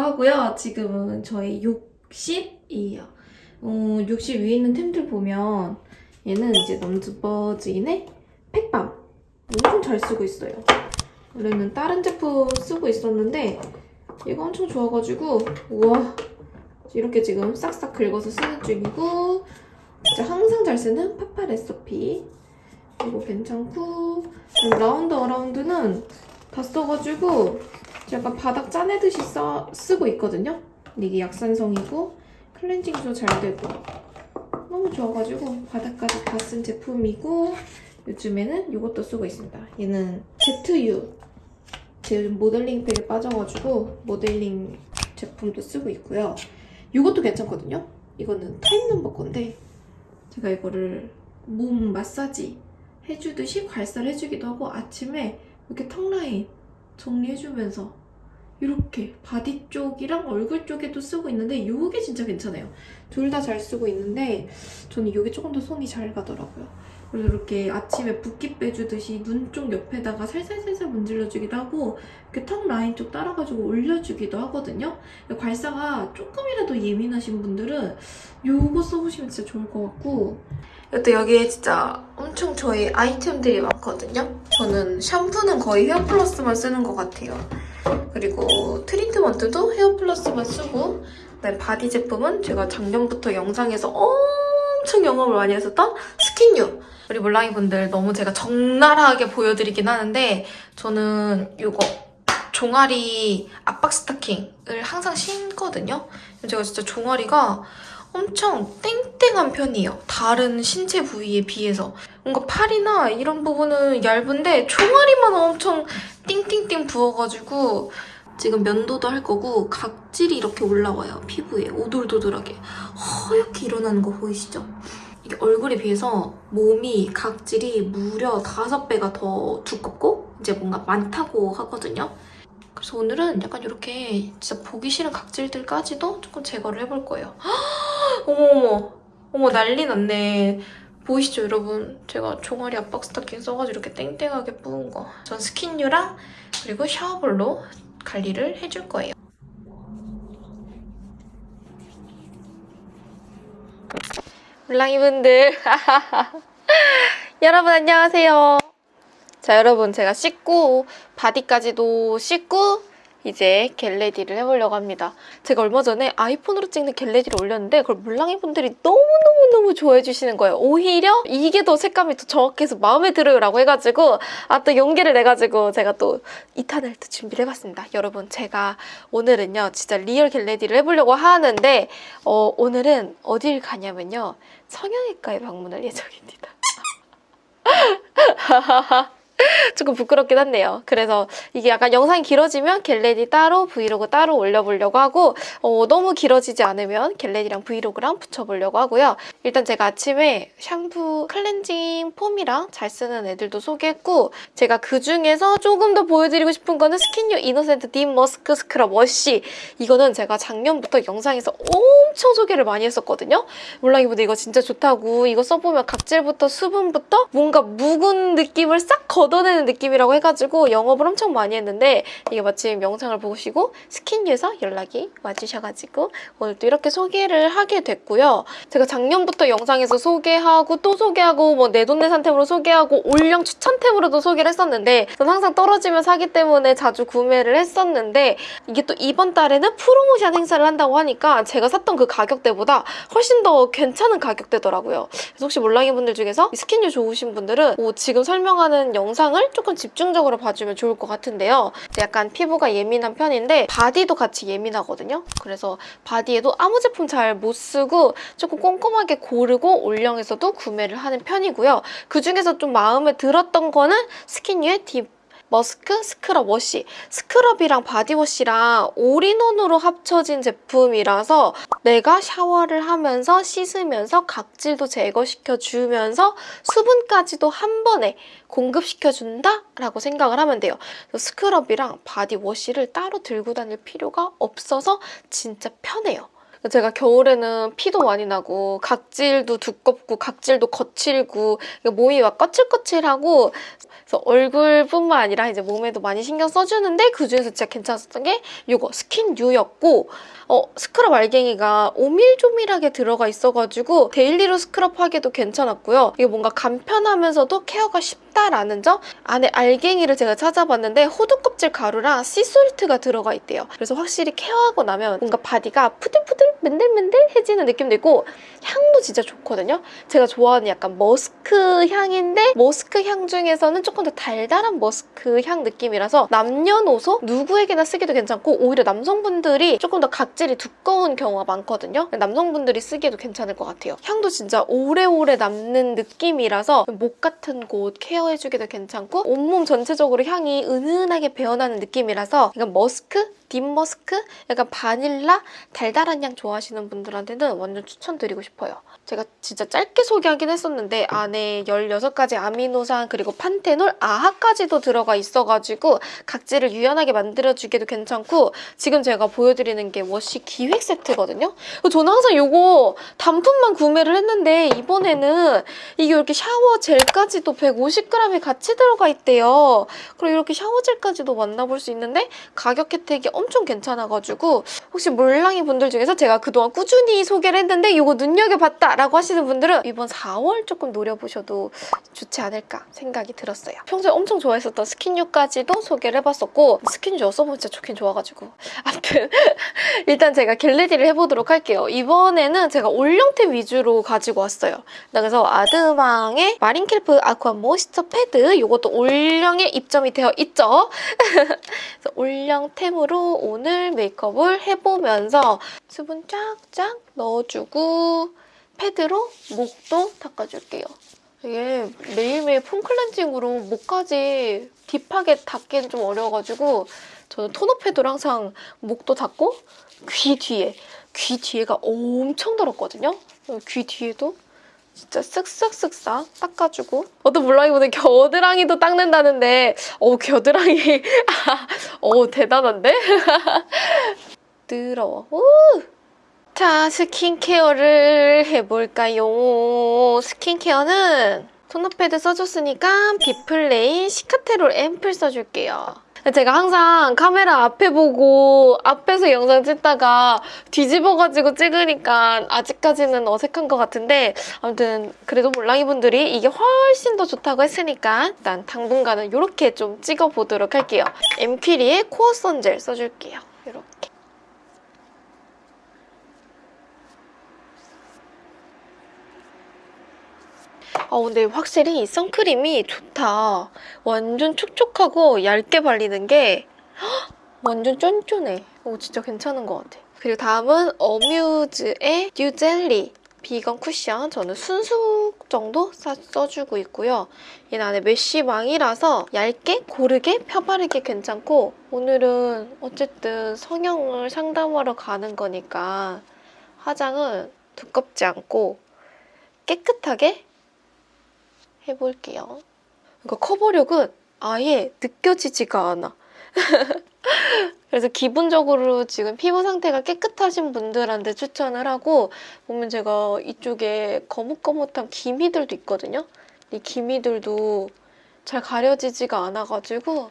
하고요. 지금은 저희 욕실이에요. 어, 60 위에 있는 템들 보면 얘는 이제 넘버즈인의 팩밤 엄청 잘 쓰고 있어요. 원래는 다른 제품 쓰고 있었는데 얘가 엄청 좋아가지고 우와 이렇게 지금 싹싹 긁어서 쓰는 중이고 진짜 항상 잘 쓰는 파파 레시피 이거 괜찮고 라운드 어라운드는 다 써가지고 약간 바닥 짜내듯이 써, 쓰고 있거든요. 근데 이게 약산성이고 클렌징도 잘 되고 너무 좋아가지고 바닥까지 다 쓴 제품이고 요즘에는 이것도 쓰고 있습니다. 얘는 ZU 제 모델링 팩에 빠져가지고 모델링 제품도 쓰고 있고요. 이것도 괜찮거든요. 이거는 타임 넘버 건데 제가 이거를 몸 마사지 해주듯이 괄사를 해주기도 하고 아침에 이렇게 턱 라인 정리해주면서 이렇게 바디 쪽이랑 얼굴 쪽에도 쓰고 있는데 이게 진짜 괜찮아요. 둘 다 잘 쓰고 있는데 저는 이게 조금 더 손이 잘 가더라고요. 그래서 이렇게 아침에 붓기 빼주듯이 눈 쪽 옆에다가 살살살살 문질러주기도 하고 이렇게 턱 라인 쪽 따라가지고 올려주기도 하거든요. 괄사가 조금이라도 예민하신 분들은 이거 써보시면 진짜 좋을 것 같고 또 여기에 진짜 엄청 저희 아이템들이 많거든요. 저는 샴푸는 거의 헤어플러스만 쓰는 것 같아요. 그리고 트리트먼트도 헤어플러스만 쓰고 그다음에 바디 제품은 제가 작년부터 영상에서 엄청 영업을 많이 했었던 스킨유 우리 몰랑이 분들 너무 제가 적나라하게 보여드리긴 하는데 저는 이거 종아리 압박 스타킹을 항상 신거든요. 제가 진짜 종아리가 엄청 땡땡한 편이에요. 다른 신체 부위에 비해서. 뭔가 팔이나 이런 부분은 얇은데 종아리만 엄청 띵띵띵 부어가지고 지금 면도도 할 거고 각질이 이렇게 올라와요. 피부에 오돌도돌하게. 허옇게 일어나는 거 보이시죠? 이게 얼굴에 비해서 몸이 각질이 무려 5배가 더 두껍고 이제 뭔가 많다고 하거든요. 그래서 오늘은 약간 이렇게 진짜 보기 싫은 각질들까지도 조금 제거를 해볼 거예요. 어머어머 어머 난리 났네. 보이시죠 여러분? 제가 종아리 압박 스타킹 써가지고 이렇게 땡땡하게 부은 거. 전 스킨유랑 그리고 샤워볼로 관리를 해줄 거예요. 물랑이분들 여러분 안녕하세요. 자 여러분 제가 씻고 바디까지도 씻고 이제 get ready를 해보려고 합니다. 제가 얼마 전에 아이폰으로 찍는 get ready를 올렸는데 그걸 몰랑이 분들이 너무너무너무 좋아해 주시는 거예요. 오히려 이게 더 색감이 더 정확해서 마음에 들어요 라고 해가지고 아 또 용기를 내가지고 제가 또 2탄을 또 준비를 해봤습니다. 여러분 제가 오늘은요 진짜 real get ready를 해보려고 하는데 어, 오늘은 어딜 가냐면요 성형외과에 방문할 예정입니다. 조금 부끄럽긴 한데요. 그래서 이게 약간 영상이 길어지면 get ready 따로 브이로그 따로 올려보려고 하고 어, 너무 길어지지 않으면 get ready랑 브이로그랑 붙여보려고 하고요. 일단 제가 아침에 샴푸 클렌징 폼이랑 잘 쓰는 애들도 소개했고 제가 그중에서 조금 더 보여드리고 싶은 거는 스킨유 이노센트 딥 머스크 스크럽 워시 이거는 제가 작년부터 영상에서 엄청 소개를 많이 했었거든요. 몰랑이분들 이거 진짜 좋다고 이거 써보면 각질부터 수분부터 뭔가 묵은 느낌을 싹 걷어내는 느낌이라고 해가지고 영업을 엄청 많이 했는데 이게 마침 영상을 보시고 스킨유에서 연락이 와주셔가지고 오늘 또 이렇게 소개를 하게 됐고요. 제가 작년부터 영상에서 소개하고 또 소개하고 뭐 내돈내산템으로 소개하고 올영 추천템으로도 소개를 했었는데 전 항상 떨어지면 사기 때문에 자주 구매를 했었는데 이게 또 이번 달에는 프로모션 행사를 한다고 하니까 제가 샀던 그 가격대보다 훨씬 더 괜찮은 가격대더라고요. 그래서 혹시 몰랑이 분들 중에서 스킨유 좋으신 분들은 뭐 지금 설명하는 영상 을 조금 집중적으로 봐주면 좋을 것 같은데요. 약간 피부가 예민한 편인데 바디도 같이 예민하거든요. 그래서 바디에도 아무 제품 잘 못 쓰고 조금 꼼꼼하게 고르고 올영에서도 구매를 하는 편이고요. 그중에서 좀 마음에 들었던 거는 스킨유의 딥 머스크 스크럽 워시 스크럽이랑 바디워시랑 all-in-one으로 합쳐진 제품이라서 내가 샤워를 하면서 씻으면서 각질도 제거시켜주면서 수분까지도 한 번에 공급시켜준다? 라고 생각을 하면 돼요. 스크럽이랑 바디워시를 따로 들고 다닐 필요가 없어서 진짜 편해요. 제가 겨울에는 피도 많이 나고 각질도 두껍고 각질도 거칠고 몸이 막 거칠거칠하고 그래서 얼굴뿐만 아니라 이제 몸에도 많이 신경 써주는데 그중에서 진짜 괜찮았던 게 이거 스킨유였고 어, 스크럽 알갱이가 오밀조밀하게 들어가 있어가지고 daily로 스크럽하기도 괜찮았고요. 이게 뭔가 간편하면서도 케어가 쉽다라는 점 안에 알갱이를 제가 찾아봤는데 호두 껍질 가루랑 sea salt가 들어가 있대요. 그래서 확실히 케어하고 나면 뭔가 바디가 부들부들 맨들맨들해지는 느낌도 있고 향도 진짜 좋거든요. 제가 좋아하는 약간 머스크 향인데 머스크 향 중에서는 조금 더 달달한 머스크 향 느낌이라서 남녀노소 누구에게나 쓰기도 괜찮고 오히려 남성분들이 조금 더 각 질이 두꺼운 경우가 많거든요. 남성분들이 쓰기에도 괜찮을 것 같아요. 향도 진짜 오래오래 남는 느낌이라서 목 같은 곳 케어해주기도 괜찮고 온몸 전체적으로 향이 은은하게 배어나는 느낌이라서 약간 머스크? 딥머스크? 약간 바닐라? 달달한 향 좋아하시는 분들한테는 완전 추천드리고 싶어요. 제가 진짜 짧게 소개하긴 했었는데 안에 16가지 아미노산 그리고 판테놀, 아하까지도 들어가 있어가지고 각질을 유연하게 만들어주기도 괜찮고 지금 제가 보여드리는 게 워시 기획 세트거든요. 저는 항상 이거 단품만 구매를 했는데 이번에는 이게 이렇게 샤워 젤까지도 150g이 같이 들어가 있대요. 그리고 이렇게 샤워 젤까지도 만나볼 수 있는데 가격 혜택이 엄청 괜찮아가지고 혹시 몰랑이 분들 중에서 제가 그동안 꾸준히 소개를 했는데 이거 눈여겨봤다 라고 하시는 분들은 이번 4월 조금 노려보셔도 좋지 않을까 생각이 들었어요. 평소에 엄청 좋아했었던 스킨유까지도 소개를 해봤었고 스킨유 써보면 진짜 좋긴 좋아가지고 아무튼 일단 제가 get ready를 해보도록 할게요. 이번에는 제가 올영템 위주로 가지고 왔어요. 그래서 아드망의 마린켈프 아쿠아 모이스처 패드 이것도 올영에 입점이 되어 있죠. 그래서 올영템으로 오늘 메이크업을 해보면서 수분 쫙쫙 넣어주고 패드로 목도 닦아줄게요. 이게 매일매일 폼 클렌징으로 목까지 딥하게 닦기는 좀 어려워가지고 저는 토너 패드로 항상 목도 닦고 귀 뒤에 귀 뒤에가 엄청 더럽거든요. 귀 뒤에도 진짜 쓱쓱쓱싹 닦아주고 어떤 물랑이보다 겨드랑이도 닦는다는데 어 겨드랑이 어 대단한데? 우! 자 스킨케어를 해볼까요? 스킨케어는 토너 패드 써줬으니까 비플레인 시카테롤 앰플 써줄게요. 제가 항상 카메라 앞에 보고 앞에서 영상 찍다가 뒤집어가지고 찍으니까 아직까지는 어색한 것 같은데 아무튼 그래도 몰랑이 분들이 이게 훨씬 더 좋다고 했으니까 일단 당분간은 이렇게 좀 찍어보도록 할게요. 엠퀴리의 코어 선젤 써줄게요. 이렇게. 아 근데 확실히 이 선크림이 좋다. 완전 촉촉하고 얇게 발리는 게 헉, 완전 쫀쫀해. 오 진짜 괜찮은 것 같아. 그리고 다음은 어뮤즈의 뉴젤리 비건 쿠션. 저는 순수 정도 써, 써주고 있고요. 얘는 안에 메쉬망이라서 얇게 고르게 펴바르기 괜찮고 오늘은 어쨌든 성형을 상담하러 가는 거니까 화장은 두껍지 않고 깨끗하게 해볼게요. 그러니까 커버력은 아예 느껴지지가 않아. 그래서 기본적으로 지금 피부 상태가 깨끗하신 분들한테 추천을 하고 보면 제가 이쪽에 거뭇거뭇한 기미들도 있거든요. 이 기미들도 잘 가려지지가 않아가지고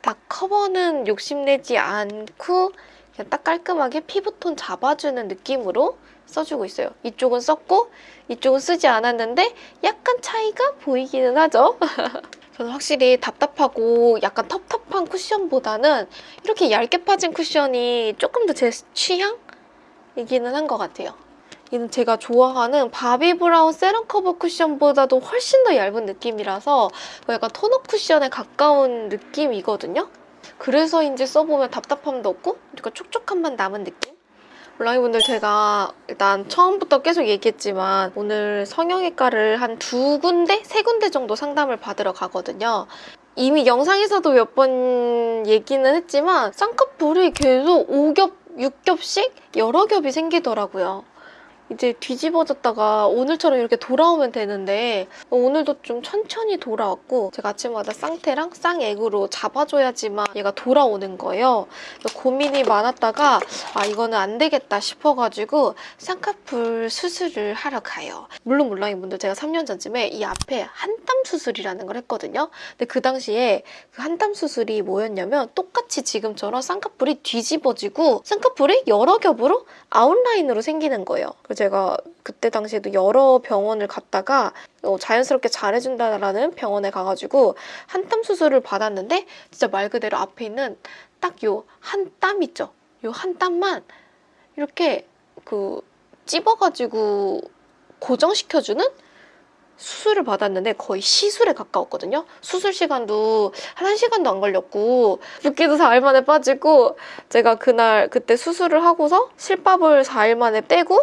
딱 커버는 욕심내지 않고 그냥 딱 깔끔하게 피부톤 잡아주는 느낌으로 써주고 있어요. 이쪽은 썼고 이쪽은 쓰지 않았는데 약간 차이가 보이기는 하죠. 저는 확실히 답답하고 약간 텁텁한 쿠션보다는 이렇게 얇게 파진 쿠션이 조금 더 제 취향이기는 한 것 같아요. 얘는 제가 좋아하는 바비 브라운 세럼 커버 쿠션보다도 훨씬 더 얇은 느낌이라서 약간 토너 쿠션에 가까운 느낌이거든요. 그래서인지 써보면 답답함도 없고 약간 촉촉함만 남은 느낌? 블랑이분들 제가 일단 처음부터 계속 얘기했지만 오늘 성형외과를 한 두 군데? 세 군데 정도 상담을 받으러 가거든요. 이미 영상에서도 몇 번 얘기는 했지만 쌍꺼풀이 계속 5겹, 6겹씩 여러 겹이 생기더라고요. 이제 뒤집어졌다가 오늘처럼 이렇게 돌아오면 되는데 오늘도 좀 천천히 돌아왔고 제가 아침마다 쌍태랑 쌍액으로 잡아줘야지만 얘가 돌아오는 거예요. 고민이 많았다가 아 이거는 안 되겠다 싶어가지고 쌍꺼풀 수술을 하러 가요. 물론 몰랑이 분들 제가 3년 전쯤에 이 앞에 한땀 수술이라는 걸 했거든요. 근데 그 당시에 그 한땀 수술이 뭐였냐면 똑같이 지금처럼 쌍꺼풀이 뒤집어지고 쌍꺼풀이 여러 겹으로 아웃라인으로 생기는 거예요. 제가 그때 당시에도 여러 병원을 갔다가 어, 자연스럽게 잘해준다라는 병원에 가가지고 한땀 수술을 받았는데 진짜 말 그대로 앞에 있는 딱 요 한 땀 있죠. 요 한 땀만 이렇게 그 찝어가지고 고정시켜주는 수술을 받았는데 거의 시술에 가까웠거든요. 수술 시간도 한 1시간도 안 걸렸고 붓기도 4일 만에 빠지고 제가 그날 그때 수술을 하고서 실밥을 4일 만에 떼고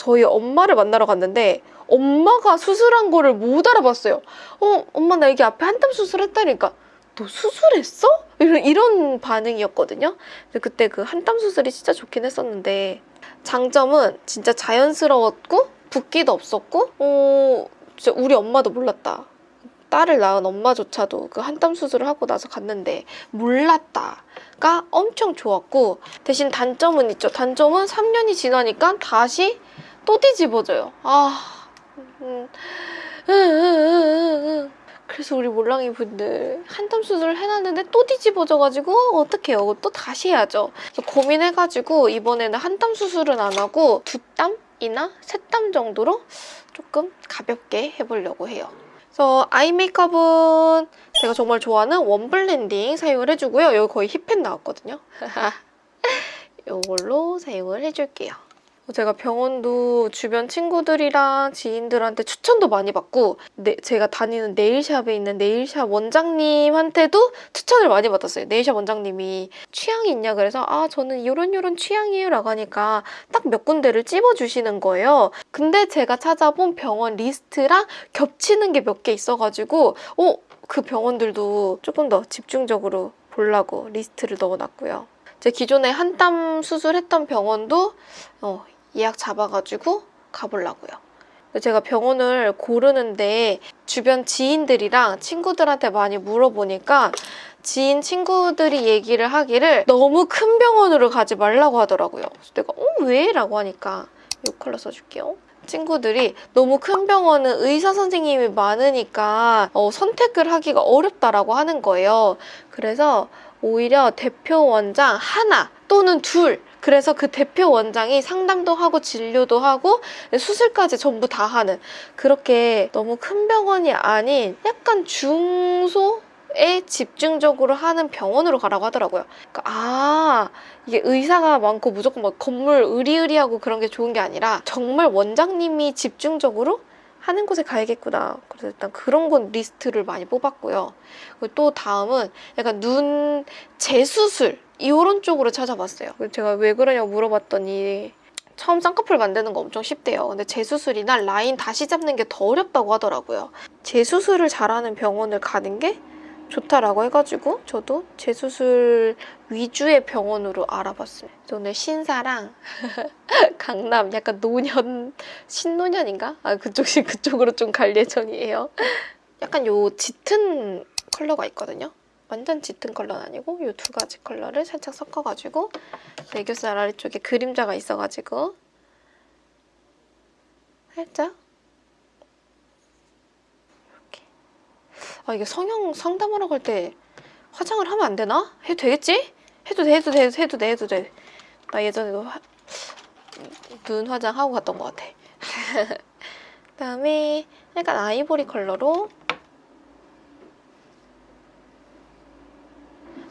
저희 엄마를 만나러 갔는데 엄마가 수술한 거를 못 알아봤어요. 어, 엄마 나 여기 앞에 한땀 수술했다니까. 너 수술했어? 이런, 이런 반응이었거든요. 그때 그 한땀 수술이 진짜 좋긴 했었는데 장점은 진짜 자연스러웠고 붓기도 없었고 어, 진짜 우리 엄마도 몰랐다. 딸을 낳은 엄마조차도 그 한땀 수술을 하고 나서 갔는데 몰랐다가 엄청 좋았고 대신 단점은 있죠. 단점은 3년이 지나니까 다시 또 뒤집어져요. 아, 음. 그래서 우리 몰랑이 분들 한땀 수술을 해놨는데 또 뒤집어져가지고 어떡해요? 또 다시 해야죠. 고민해가지고 이번에는 한땀 수술은 안 하고 두 땀이나 세 땀 정도로 조금 가볍게 해보려고 해요. 그래서 아이 메이크업은 제가 정말 좋아하는 원 블렌딩 사용을 해주고요. 여기 거의 hit pan 나왔거든요. 이걸로 사용을 해줄게요. 제가 병원도 주변 친구들이랑 지인들한테 추천도 많이 받고 네, 제가 다니는 네일샵에 있는 네일샵 원장님한테도 추천을 많이 받았어요. 네일샵 원장님이 취향이 있냐 그래서 아 저는 이런 이런 취향이에요 라고 하니까 딱 몇 군데를 찝어주시는 거예요. 근데 제가 찾아본 병원 리스트랑 겹치는 게 몇 개 있어가지고 어? 그 병원들도 조금 더 집중적으로 보려고 리스트를 넣어놨고요. 제 기존에 한땀 수술했던 병원도 어, 예약 잡아가지고 가보려고요. 제가 병원을 고르는데 주변 지인들이랑 친구들한테 많이 물어보니까 지인 친구들이 얘기를 하기를 너무 큰 병원으로 가지 말라고 하더라고요. 그래서 내가 어 왜? 라고 하니까 이 컬러 써줄게요. 친구들이 너무 큰 병원은 의사 선생님이 많으니까 어, 선택을 하기가 어렵다라고 하는 거예요. 그래서 오히려 대표 원장 하나 또는 둘 그래서 그 대표 원장이 상담도 하고 진료도 하고 수술까지 전부 다 하는 그렇게 너무 큰 병원이 아닌 약간 중소 에 집중적으로 하는 병원으로 가라고 하더라고요. 그러니까 아 이게 의사가 많고 무조건 막 건물 으리으리하고 그런 게 좋은 게 아니라 정말 원장님이 집중적으로 하는 곳에 가야겠구나. 그래서 일단 그런 건 리스트를 많이 뽑았고요. 그리고 또 다음은 약간 눈 재수술 이런 쪽으로 찾아봤어요. 제가 왜 그러냐고 물어봤더니 처음 쌍꺼풀 만드는 거 엄청 쉽대요. 근데 재수술이나 라인 다시 잡는 게 더 어렵다고 하더라고요. 재수술을 잘하는 병원을 가는 게 좋다라고 해가지고 저도 재수술 위주의 병원으로 알아봤어요. 오늘 신사랑 강남 약간 노년 신노년인가? 아 그쪽 그쪽으로 좀 갈 예정이에요. 약간 요 짙은 컬러가 있거든요. 완전 짙은 컬러는 아니고 이두 가지 컬러를 살짝 섞어가지고 애교살 아래쪽에 그림자가 있어가지고 살짝 이렇게 아 이게 성형 상담하러 갈 때 화장을 하면 안 되나? 해도 되겠지? 해도 돼 해도 돼 해도 돼 해도 돼 나 예전에도 화- 눈 화장하고 갔던 것 같아 그다음에 약간 아이보리 컬러로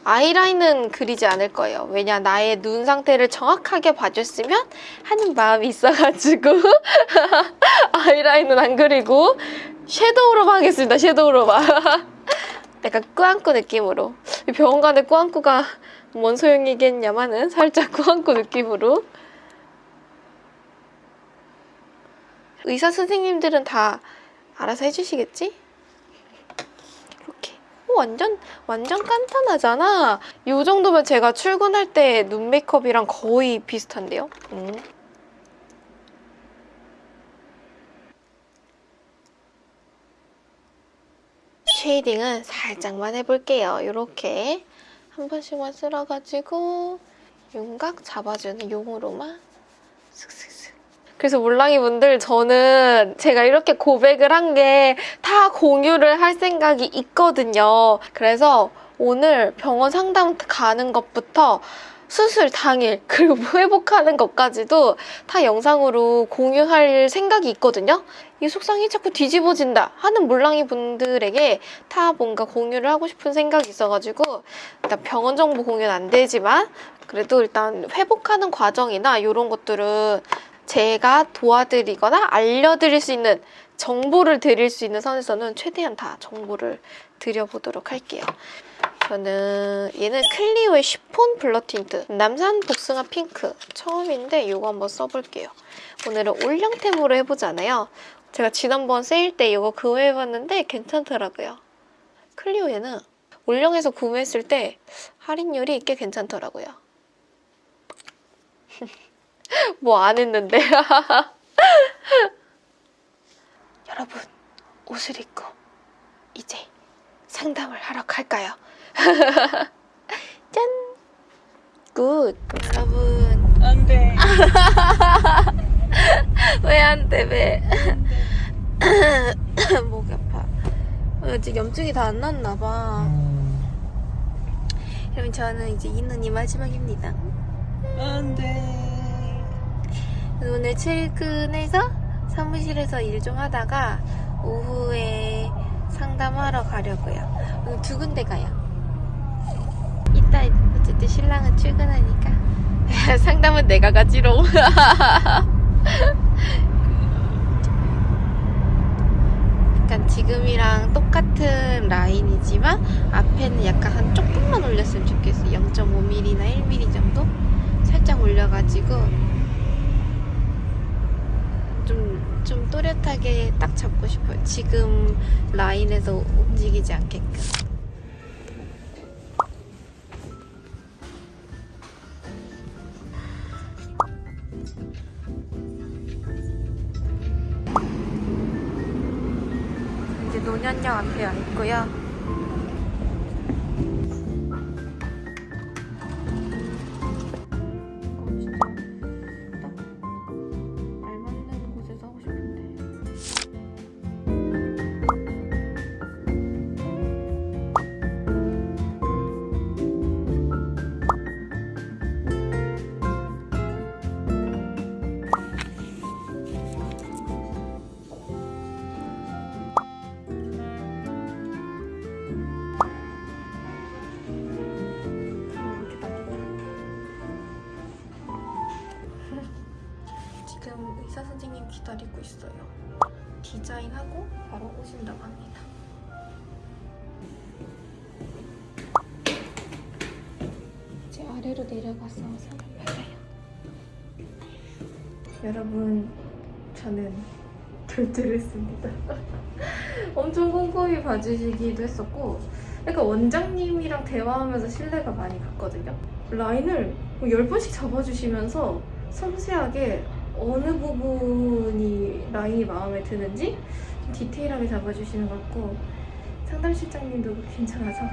아이라인은 그리지 않을 거예요. 왜냐 나의 눈 상태를 정확하게 봐줬으면 하는 마음이 있어가지고 아이라인은 안 그리고 섀도우로만 하겠습니다. 섀도우로만. 약간 꾸안꾸 느낌으로 이 병원 가는데 꾸안꾸가 뭔 소용이겠냐마는 살짝 꾸안꾸 느낌으로 의사 선생님들은 다 알아서 해주시겠지? 이렇게 오, 완전 완전 간단하잖아. 이 정도면 제가 출근할 때 눈 메이크업이랑 거의 비슷한데요. 음. 쉐이딩은 살짝만 해볼게요. 이렇게 한 번씩만 쓸어가지고 윤곽 잡아주는 용으로만 슥슥슥. 그래서 몰랑이 분들 저는 제가 이렇게 고백을 한 게 다 공유를 할 생각이 있거든요. 그래서 오늘 병원 상담 가는 것부터 수술 당일 그리고 회복하는 것까지도 다 영상으로 공유할 생각이 있거든요. 이 속쌍이 자꾸 뒤집어진다 하는 몰랑이 분들에게 다 뭔가 공유를 하고 싶은 생각이 있어가지고 일단 병원 정보 공유는 안 되지만 그래도 일단 회복하는 과정이나 이런 것들은 제가 도와드리거나 알려드릴 수 있는 정보를 드릴 수 있는 선에서는 최대한 다 정보를 드려보도록 할게요. 저는 얘는 클리오의 쉬폰 blur 틴트 남산 복숭아 핑크 처음인데 이거 한번 써볼게요. 오늘은 올영템으로 해보잖아요. 제가 지난번 세일 때 이거 구매해봤는데 괜찮더라고요. 클리오에는 올영에서 구매했을 때 할인율이 꽤 괜찮더라고요. 뭐 안 했는데. 여러분, 옷을 입고 이제 상담을 하러 갈까요? 짠! Good! 여러분, 안 돼. 왜 안 돼, 왜? 목이 아파. 어, 아직 염증이 다 안 났나봐. 여러분, 저는 이제 이 눈이 마지막입니다. 안 돼. 오늘 출근해서 사무실에서 일 좀 하다가 오후에 상담하러 가려고요. 오늘 두 군데 가요. 이따 어쨌든 신랑은 출근하니까 상담은 내가 가지롱. 약간 지금이랑 똑같은 라인이지만 앞에는 약간 한 조금만 올렸으면 좋겠어. 0.5mm나 1mm 정도 살짝 올려가지고 좀, 좀 또렷하게 딱 잡고 싶어요. 지금 라인에서 움직이지 않게끔. 노년역 앞에 와 있고요. 기다리고 있어요. 디자인하고 바로 오신다고 합니다. 이제 아래로 내려가서 상을 받아요. 여러분, 저는 결제를 했습니다. 엄청 꼼꼼히 봐주시기도 했었고, 약간 원장님이랑 대화하면서 신뢰가 많이 갔거든요. 라인을 뭐 10번씩 잡아주시면서 섬세하게 어느 부분이 라인이 마음에 드는지 좀 디테일하게 잡아주시는 것 같고 상담 실장님도 괜찮아서